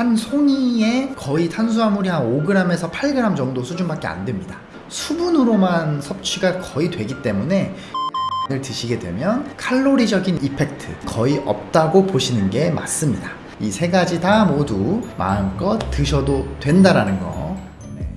한 송이에 거의 탄수화물이 한 5g에서 8g 정도 수준밖에 안 됩니다. 수분으로만 섭취가 거의 되기 때문에 을 드시게 되면 칼로리적인 이펙트 거의 없다고 보시는 게 맞습니다. 이 세 가지 다 모두 마음껏 드셔도 된다라는 거. 네.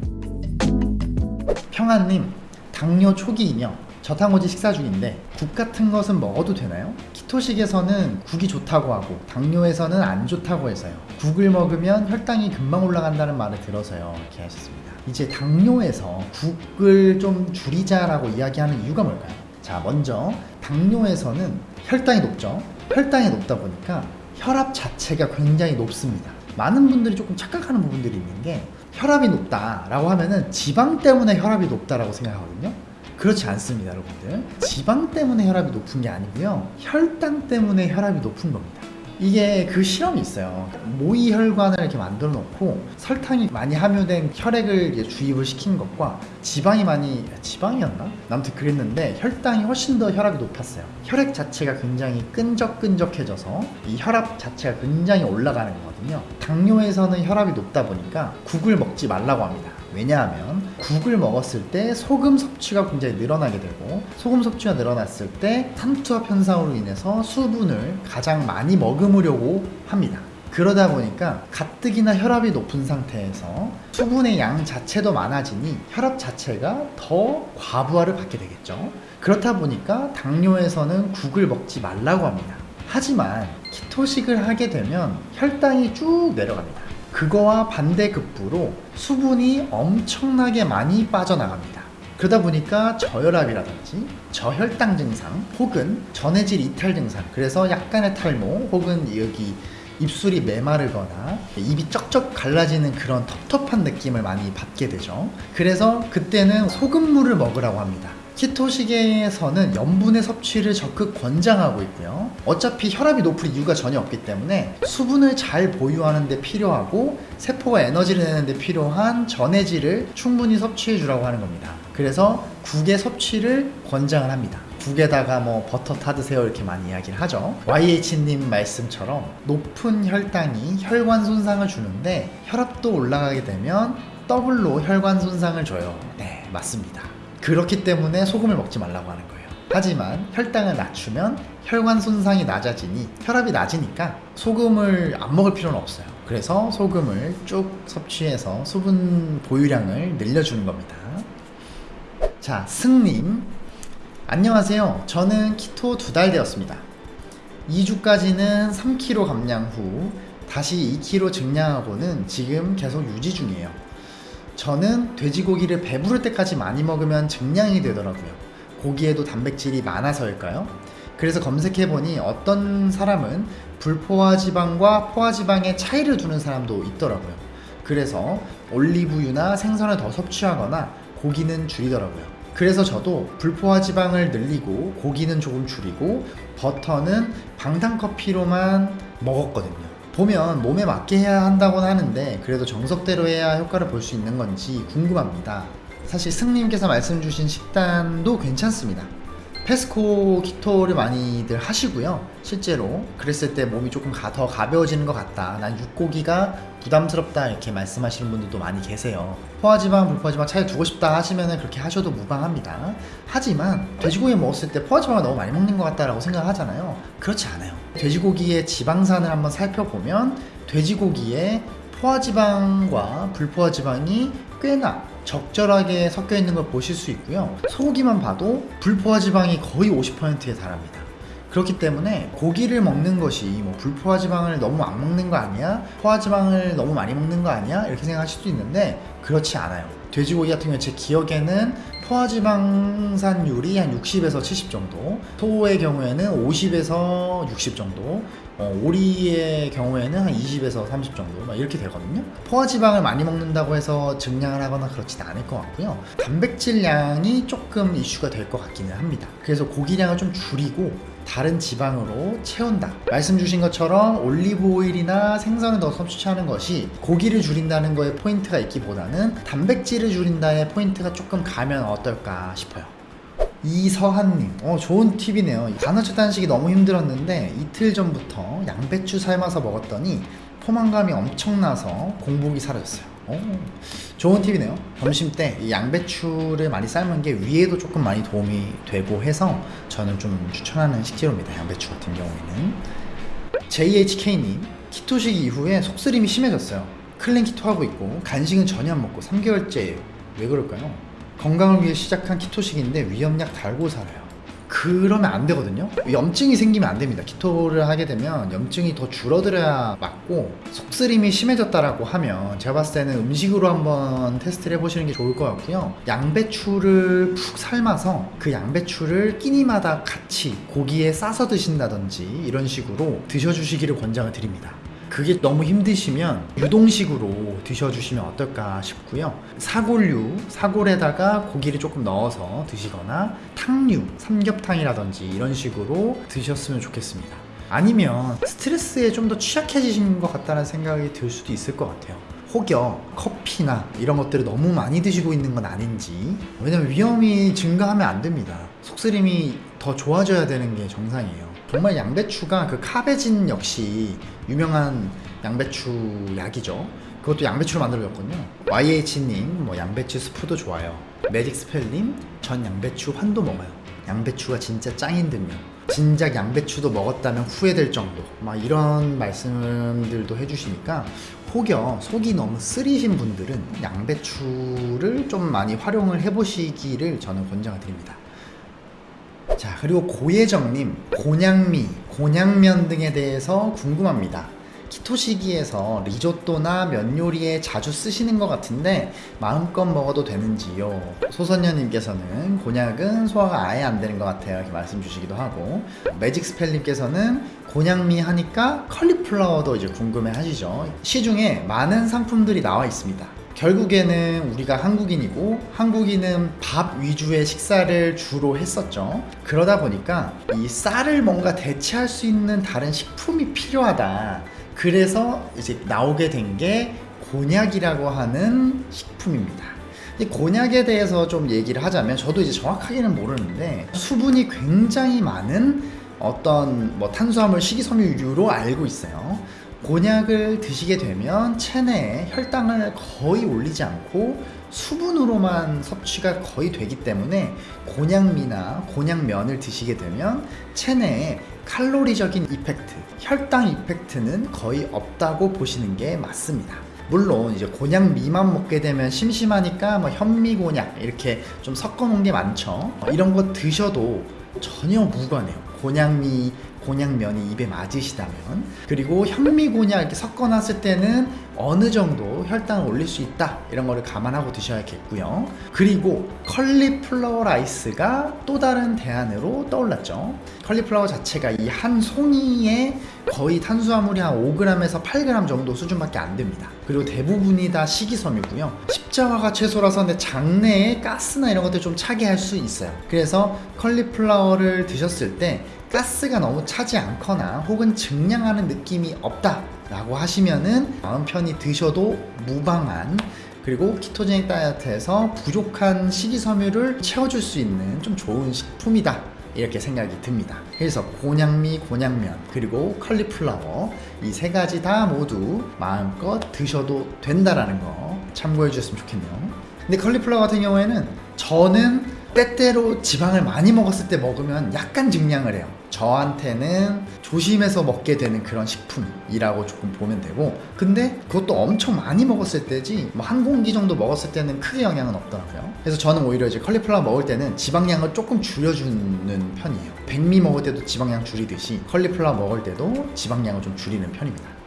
평안님, 당뇨 초기이며 저탄고지 식사 중인데 국 같은 것은 먹어도 되나요? 키토식에서는 국이 좋다고 하고 당뇨에서는 안 좋다고 해서요. 국을 먹으면 혈당이 금방 올라간다는 말을 들어서요. 이렇게 하셨습니다. 이제 당뇨에서 국을 좀 줄이자라고 이야기하는 이유가 뭘까요? 자, 먼저 당뇨에서는 혈당이 높죠. 혈당이 높다 보니까 혈압 자체가 굉장히 높습니다. 많은 분들이 조금 착각하는 부분들이 있는 게 혈압이 높다라고 하면은 지방 때문에 혈압이 높다라고 생각하거든요. 그렇지 않습니다, 여러분들. 지방 때문에 혈압이 높은 게 아니고요. 혈당 때문에 혈압이 높은 겁니다. 이게 그 실험이 있어요. 모의 혈관을 이렇게 만들어 놓고 설탕이 많이 함유된 혈액을 주입을 시킨 것과 지방이 많이 지방이었나? 아무튼 그랬는데 혈당이 훨씬 더 혈압이 높았어요. 혈액 자체가 굉장히 끈적끈적해져서 이 혈압 자체가 굉장히 올라가는 거거든요. 당뇨에서는 혈압이 높다 보니까 국을 먹지 말라고 합니다. 왜냐하면 국을 먹었을 때 소금 섭취가 굉장히 늘어나게 되고 소금 섭취가 늘어났을 때 탄투압 현상으로 인해서 수분을 가장 많이 머금으려고 합니다. 그러다 보니까 가뜩이나 혈압이 높은 상태에서 수분의 양 자체도 많아지니 혈압 자체가 더 과부하를 받게 되겠죠. 그렇다 보니까 당뇨에서는 국을 먹지 말라고 합니다. 하지만 키토식을 하게 되면 혈당이 쭉 내려갑니다. 그거와 반대급부로 수분이 엄청나게 많이 빠져나갑니다. 그러다 보니까 저혈압이라든지 저혈당 증상 혹은 전해질 이탈 증상 그래서 약간의 탈모 혹은 여기 입술이 메마르거나 입이 쩍쩍 갈라지는 그런 텁텁한 느낌을 많이 받게 되죠. 그래서 그때는 소금물을 먹으라고 합니다. 키토식에서는 염분의 섭취를 적극 권장하고 있고요. 어차피 혈압이 높을 이유가 전혀 없기 때문에 수분을 잘 보유하는 데 필요하고 세포가 에너지를 내는 데 필요한 전해질을 충분히 섭취해 주라고 하는 겁니다. 그래서 국의 섭취를 권장을 합니다. 국에다가 뭐 버터 타드세요 이렇게 많이 이야기를 하죠. YH님 말씀처럼 높은 혈당이 혈관 손상을 주는데 혈압도 올라가게 되면 더블로 혈관 손상을 줘요. 네, 맞습니다. 그렇기 때문에 소금을 먹지 말라고 하는 거예요. 하지만 혈당을 낮추면 혈관 손상이 낮아지니 혈압이 낮으니까 소금을 안 먹을 필요는 없어요. 그래서 소금을 쭉 섭취해서 수분 보유량을 늘려주는 겁니다. 자, 승님. 안녕하세요. 저는 keto 두 달 되었습니다. 2주까지는 3kg 감량 후 다시 2kg 증량하고는 지금 계속 유지 중이에요. 저는 돼지고기를 배부를 때까지 많이 먹으면 증량이 되더라고요. 고기에도 단백질이 많아서일까요? 그래서 검색해보니 어떤 사람은 불포화 지방과 포화 지방의 차이를 두는 사람도 있더라고요. 그래서 올리브유나 생선을 더 섭취하거나 고기는 줄이더라고요. 그래서 저도 불포화 지방을 늘리고 고기는 조금 줄이고 버터는 방탄커피로만 먹었거든요. 보면 몸에 맞게 해야 한다고는 하는데 그래도 정석대로 해야 효과를 볼 수 있는 건지 궁금합니다. 사실 승님께서 말씀 주신 식단도 괜찮습니다. 페스코 키토를 많이들 하시고요. 실제로 그랬을 때 몸이 조금 가, 더 가벼워지는 것 같다. 난 육고기가 부담스럽다 이렇게 말씀하시는 분들도 많이 계세요. 포화지방, 불포화지방 차이 두고 싶다 하시면 그렇게 하셔도 무방합니다. 하지만 돼지고기 먹었을 때 포화지방을 너무 많이 먹는 것 같다라고 생각하잖아요. 그렇지 않아요. 돼지고기의 지방산을 한번 살펴보면 돼지고기에 포화지방과 불포화지방이 꽤나 적절하게 섞여 있는 걸 보실 수 있고요. 소고기만 봐도 불포화 지방이 거의 50%에 달합니다. 그렇기 때문에 고기를 먹는 것이 뭐 불포화 지방을 너무 안 먹는 거 아니야? 포화 지방을 너무 많이 먹는 거 아니야? 이렇게 생각하실 수도 있는데 그렇지 않아요. 돼지고기 같은 경우 제 기억에는 포화지방산율이 한 60에서 70 정도, 소의 경우에는 50에서 60 정도, 어, 오리의 경우에는 한 20에서 30 정도 막 이렇게 되거든요. 포화지방을 많이 먹는다고 해서 증량을 하거나 그렇지는 않을 것 같고요. 단백질량이 조금 이슈가 될 것 같기는 합니다. 그래서 고기량을 좀 줄이고 다른 지방으로 채운다. 말씀 주신 것처럼 올리브 오일이나 생선을 더 섭취하는 것이 고기를 줄인다는 거에 포인트가 있기보다는 단백질을 줄인다의 포인트가 조금 가면 어떨까 싶어요. 이서한님, 어, 좋은 팁이네요. 간헐적 단식이 너무 힘들었는데 이틀 전부터 양배추 삶아서 먹었더니 포만감이 엄청나서 공복이 사라졌어요. 오, 좋은 팁이네요. 점심 때이 양배추를 많이 삶은 게 위에도 조금 많이 도움이 되고 해서 저는 좀 추천하는 식재료입니다. 양배추 같은 경우에는. JHK님, keto식 이후에 속쓰림이 심해졌어요. clean keto 하고 있고 간식은 전혀 안 먹고 3개월째예요. 왜 그럴까요? 건강을 위해 시작한 키토식인데 위험약 달고 살아요. 그러면 안 되거든요. 염증이 생기면 안 됩니다. 키토를 하게 되면 염증이 더 줄어들어야 맞고 속쓰림이 심해졌다라고 하면 제가 봤을 때는 음식으로 한번 테스트를 해보시는 게 좋을 것 같고요. 양배추를 푹 삶아서 그 양배추를 끼니마다 같이 고기에 싸서 드신다든지 이런 식으로 드셔주시기를 권장을 드립니다. 그게 너무 힘드시면 유동식으로 드셔주시면 어떨까 싶고요. 사골류, 사골에다가 고기를 조금 넣어서 드시거나 탕류, 삼겹탕이라든지 이런 식으로 드셨으면 좋겠습니다. 아니면 스트레스에 좀 더 취약해지신 것 같다는 생각이 들 수도 있을 것 같아요. 혹여 커피나 이런 것들을 너무 많이 드시고 있는 건 아닌지 왜냐면 위험이 증가하면 안 됩니다 속쓰림이 더 좋아져야 되는 게 정상이에요. 정말 양배추가 그 카베진 역시 유명한 양배추 약이죠. 그것도 양배추로 만들어졌거든요. YH님 뭐 양배추 스프도 좋아요. 매직 스펠님 전 양배추 환도 먹어요. 양배추가 진짜 짱인 듯요. 진작 양배추도 먹었다면 후회될 정도. 막 이런 말씀들도 해주시니까 혹여 속이 너무 쓰리신 분들은 양배추를 좀 많이 활용을 해보시기를 저는 권장을 드립니다 자 그리고 고예정님 곤양미, 곤양면 등에 대해서 궁금합니다. 키토 시기에서 리조또나 면 요리에 자주 쓰시는 것 같은데 마음껏 먹어도 되는지요? 소선녀님께서는 곤약은 소화가 아예 안 되는 것 같아요. 이렇게 말씀 주시기도 하고. 매직 스펠님께서는 곤약미 하니까 컬리플라워도 이제 궁금해 하시죠? 시중에 많은 상품들이 나와 있습니다 결국에는 우리가 한국인이고 한국인은 밥 위주의 식사를 주로 했었죠. 그러다 보니까 이 쌀을 뭔가 대체할 수 있는 다른 식품이 필요하다. 그래서 이제 나오게 된 게 곤약이라고 하는 식품입니다. 이 곤약에 대해서 좀 얘기를 하자면 저도 이제 정확하게는 모르는데 수분이 굉장히 많은 어떤 뭐 탄수화물 식이섬유류로 알고 있어요. 곤약을 드시게 되면 체내에 혈당을 거의 올리지 않고 수분으로만 섭취가 거의 되기 때문에 곤약미나 곤약면을 드시게 되면 체내에 칼로리적인 effect, 혈당 effect는 거의 없다고 보시는 게 맞습니다. 물론 이제 곤약미만 먹게 되면 심심하니까 뭐 현미곤약 이렇게 좀 섞어 놓은 게 많죠. 이런 거 드셔도 전혀 무관해요. 곤약미, 곤약면이 입에 맞으시다면 그리고 현미곤약 이렇게 섞어놨을 때는 어느 정도 혈당을 올릴 수 있다 이런 거를 감안하고 드셔야겠고요. 그리고 컬리플라워 rice가 또 다른 대안으로 떠올랐죠. 컬리플라워 자체가 이 한 송이에 거의 탄수화물이 한 5g에서 8g 정도 수준밖에 안 됩니다. 그리고 대부분이 다 식이섬유고요. 십자화가 채소라서 근데 장내에 가스나 이런 것들 좀 차게 할 수 있어요. 그래서 컬리플라워를 드셨을 때 가스가 너무 차지 않거나 혹은 증량하는 느낌이 없다 라고 하시면은 마음 편히 드셔도 무방한 그리고 키토제닉 다이어트에서 부족한 식이섬유를 채워줄 수 있는 좀 좋은 식품이다. 이렇게 생각이 듭니다. 그래서 곤약미, 곤약면 그리고 컬리플라워 이 세 가지 다 모두 마음껏 드셔도 된다라는 거 참고해 주셨으면 좋겠네요. 근데 컬리플라워 같은 경우에는 저는 때때로 지방을 많이 먹었을 때 먹으면 약간 증량을 해요. 저한테는 조심해서 먹게 되는 그런 식품이라고 조금 보면 되고 근데 그것도 엄청 많이 먹었을 때지 뭐 한 공기 정도 먹었을 때는 크게 영향은 없더라고요. 그래서 저는 오히려 이제 컬리플라워 먹을 때는 지방량을 조금 줄여주는 편이에요. 백미 먹을 때도 지방량 줄이듯이 컬리플라워 먹을 때도 지방량을 좀 줄이는 편입니다.